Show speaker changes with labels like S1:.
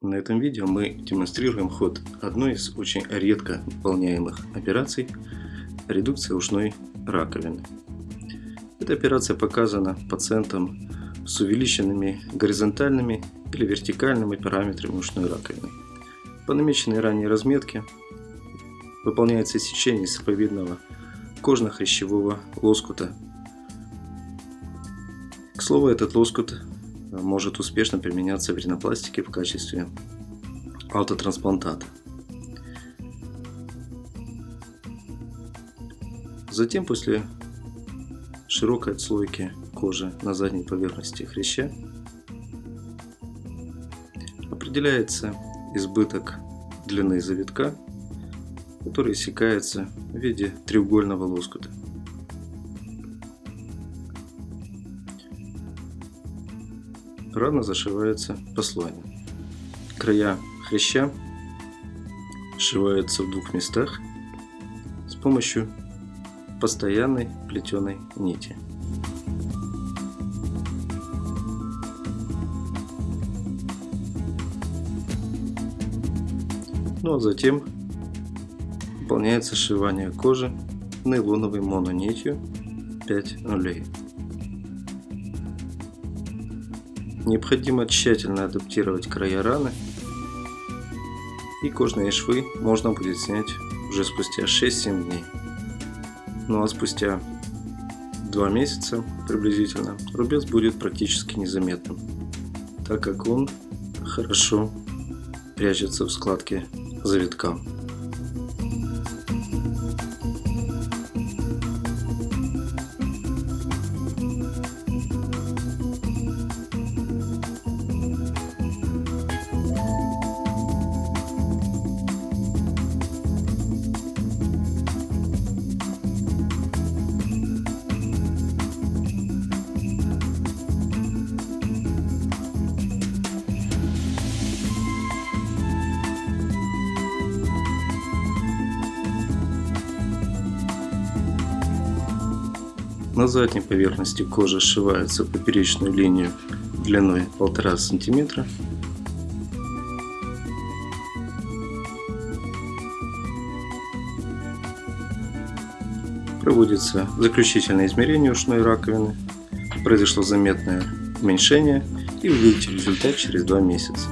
S1: На этом видео мы демонстрируем ход одной из очень редко выполняемых операций – редукция ушной раковины. Эта операция показана пациентам с увеличенными горизонтальными или вертикальными параметрами ушной раковины. По намеченной ранее разметке выполняется сечение сыповидного кожно-хрящевого лоскута. К слову, этот лоскут может успешно применяться в ринопластике в качестве аутотрансплантата. Затем после широкой отслойки кожи на задней поверхности хряща определяется избыток длины завитка, который иссякается в виде треугольного лоскута. Рана зашивается по. Края хряща сшиваются в двух местах с помощью постоянной плетеной нити. Ну а затем выполняется сшивание кожи нейлоновой мононитью 5 нулей. Необходимо тщательно адаптировать края раны и кожные швы можно будет снять уже спустя 6-7 дней. Ну а спустя 2 месяца приблизительно рубец будет практически незаметным, так как он хорошо прячется в складке завитка. На задней поверхности кожи сшивается поперечную линию длиной 1,5 см. Проводится заключительное измерение ушной раковины. Произошло заметное уменьшение и увидите результат через 2 месяца.